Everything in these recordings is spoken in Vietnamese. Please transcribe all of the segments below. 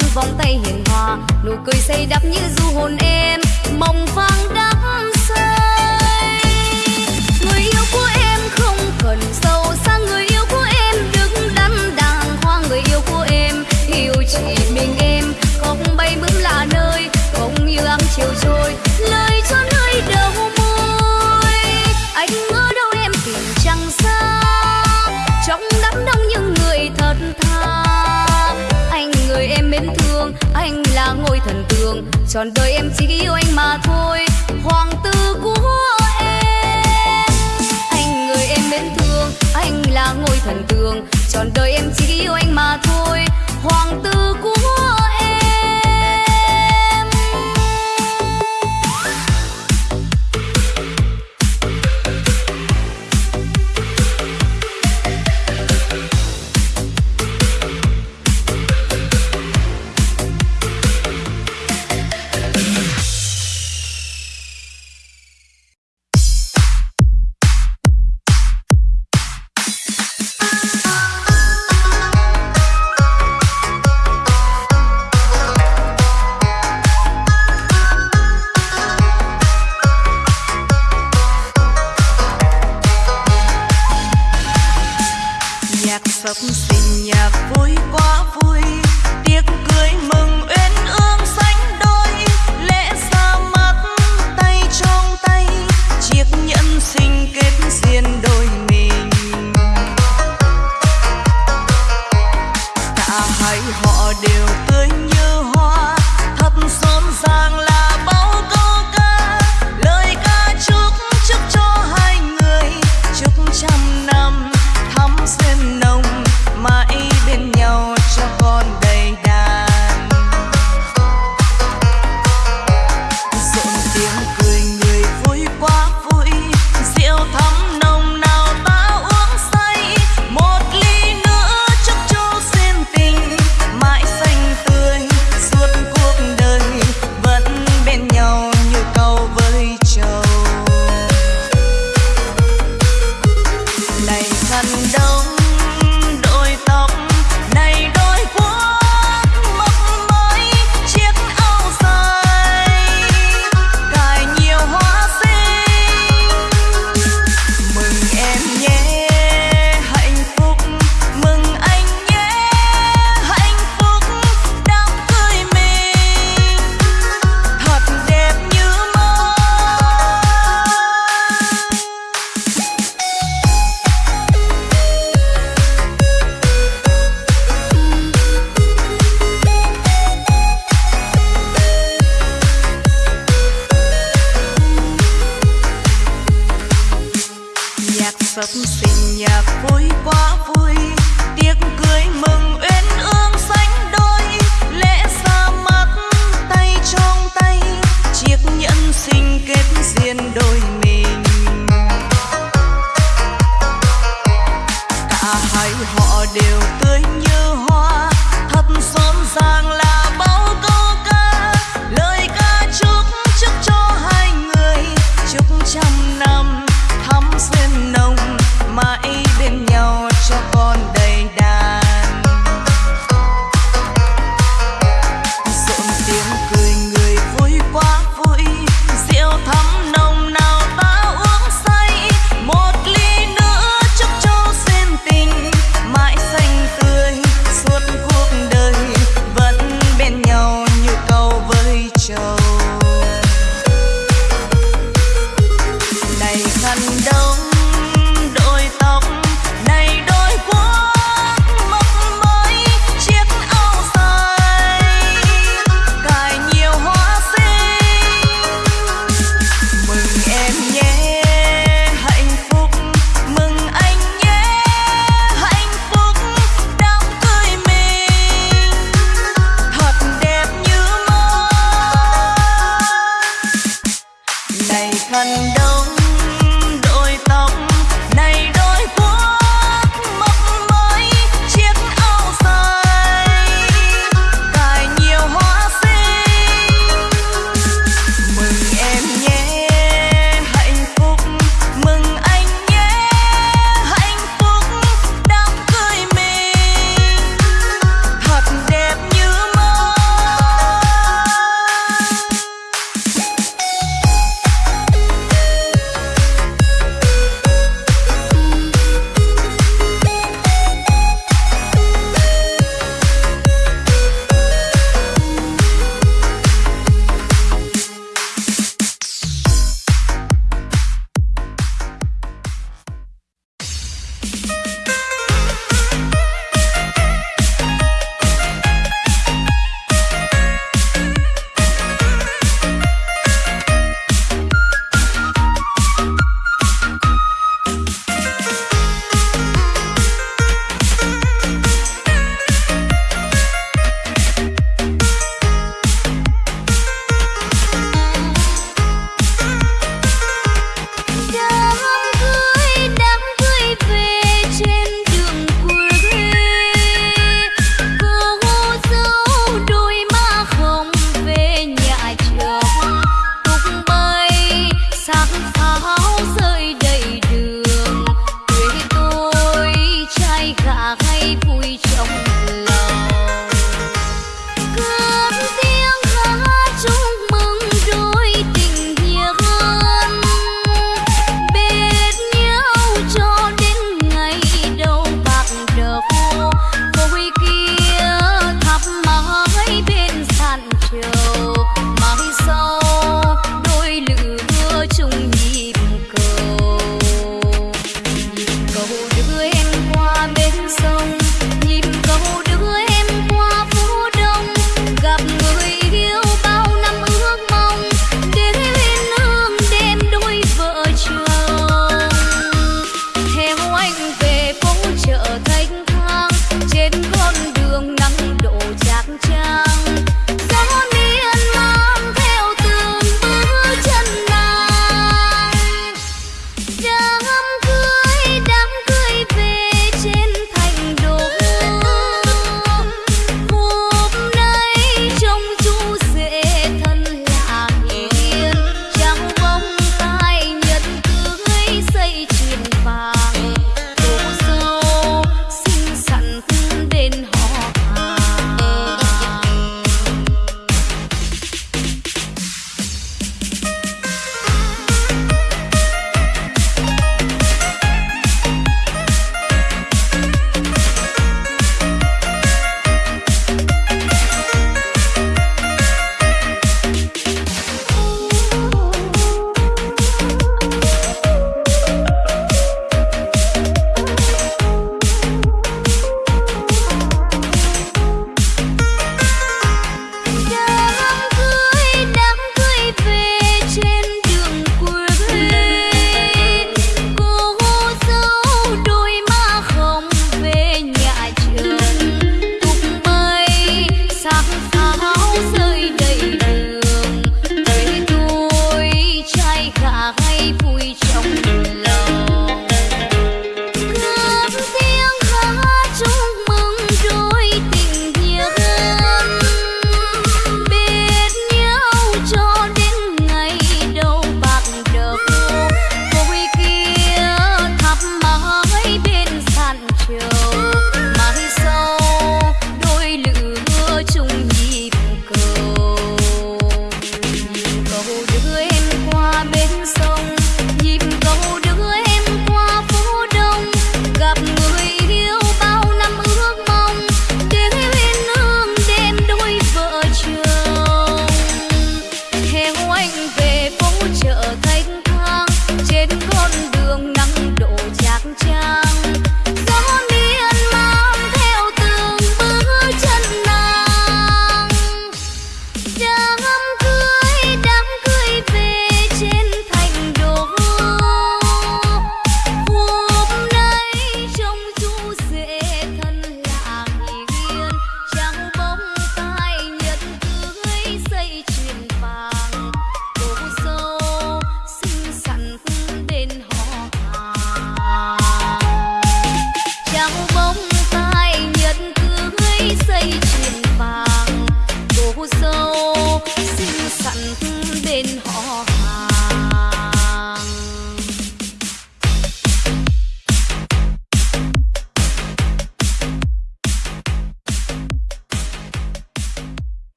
tóc vòng tay hiền hòa. Nụ cười say đắm như du hồn em mong phang đắm say. Người yêu của em không cần sâu xa, người yêu của em đứng đắn đàng hoàng. Người yêu của em yêu chỉ mình em, không bay bướm lạ nơi, không như áng chiều trôi. anh là ngôi thần tượng. Trọn đời em chỉ yêu anh mà thôi. Hoàng tử của em, anh người em mến thương. Anh là ngôi thần tượng. Trọn đời em chỉ yêu anh mà thôi. Hoàng tử nhạc vui quá vui tiếc cưới mừng.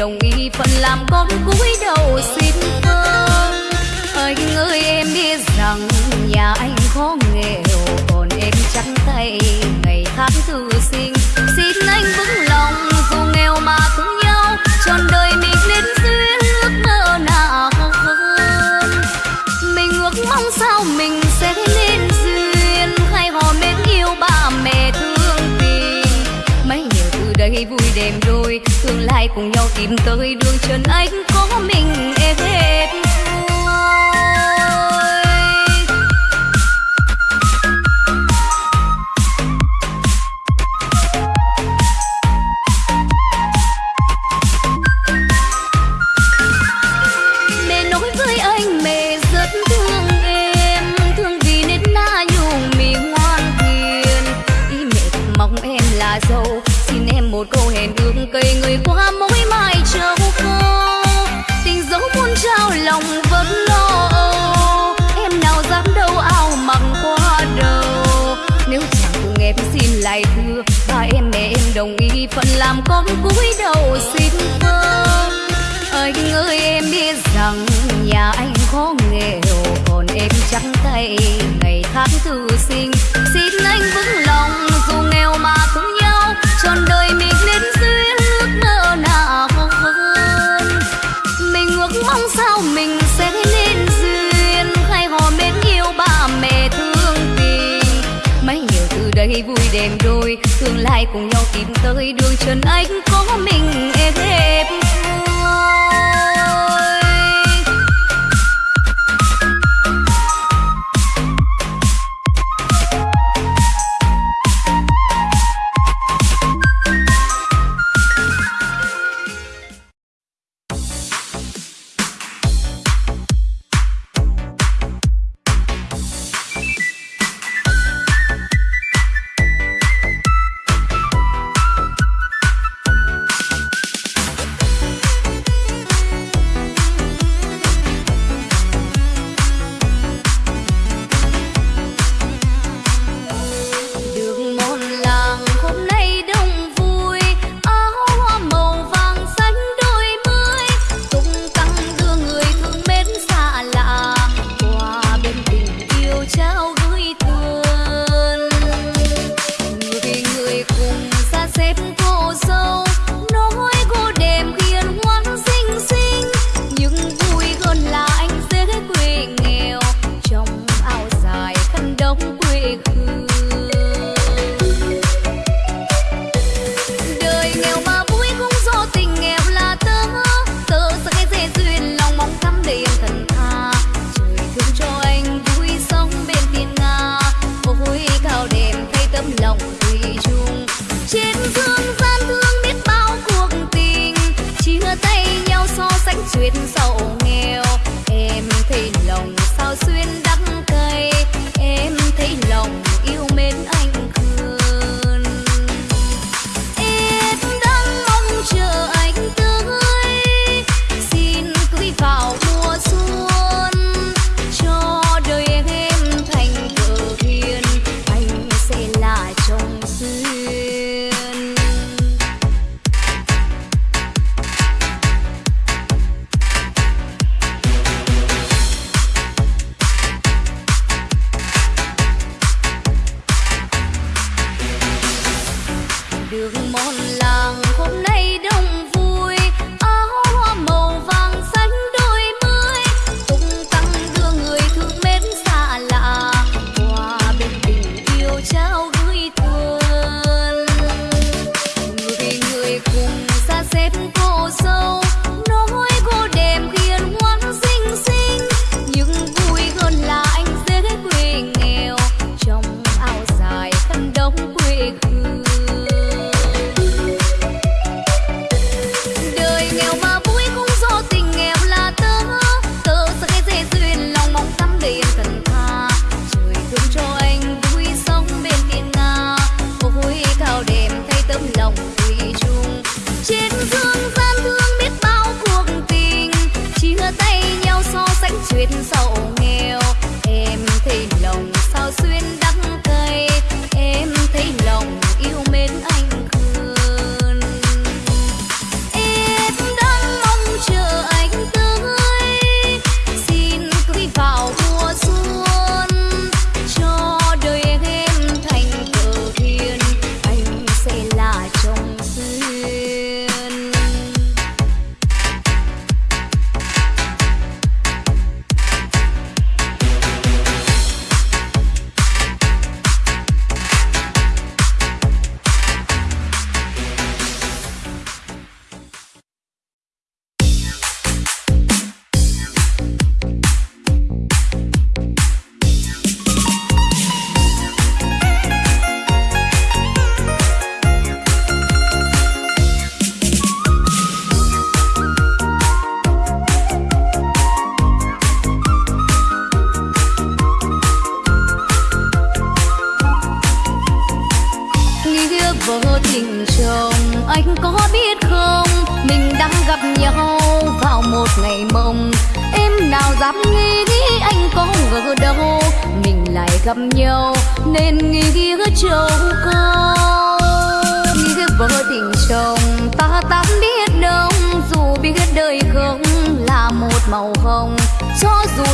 Đồng ý phận làm con cúi đầu xin vâng anh ơi em biết rằng nhà anh khó nghèo, còn em trắng tay ngày tháng thư sinh. Xin anh vững cùng nhau tìm tới đường chân anh. Phận làm con cúi đầu xin vâng anh ơi em biết rằng nhà anh khó nghèo, còn em trắng tay ngày tháng thư sinh. Xin anh vững lòng, dù nghèo mà cũng nhau, trọn đời mình nên duyên ước mơ nào hơn. Mình ước mong sao mình sẽ nên duyên hay hò mến yêu ba mẹ thương tình. Mấy nhiều từ đây vui đêm đôi tương lai cùng nhau tìm tới đường chân anh có mình em êm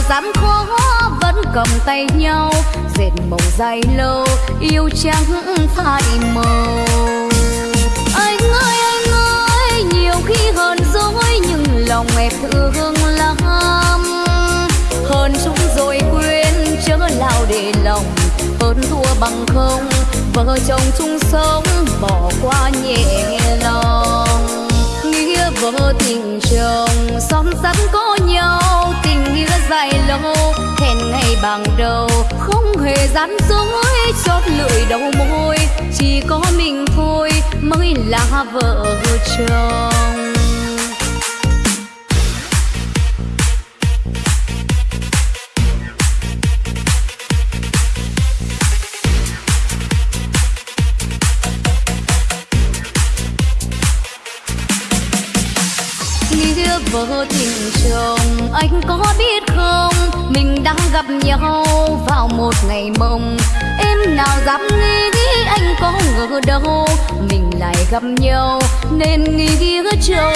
gian khó vẫn cầm tay nhau, dệt mộng dài lâu, yêu trắng phai màu. Anh ơi anh ơi, nhiều khi hờn dỗi, nhưng lòng em thương lắm. Hơn chúng rồi quên, chớ lao để lòng, hơn thua bằng không. Vợ chồng chung sống, bỏ qua nhẹ lòng. Nghĩa vợ tình chồng son sắt có nhau dài lâu, hẹn ngày bằng đầu. Không hề gian dối, chót lưỡi đầu môi. Chỉ có mình thôi, mới là vợ chồng. Tình chồng anh có biết không? Mình đang gặp nhau vào một ngày mộng. Em nào dám nghĩ anh có ngờ đâu? Mình lại gặp nhau, nên nghĩ châu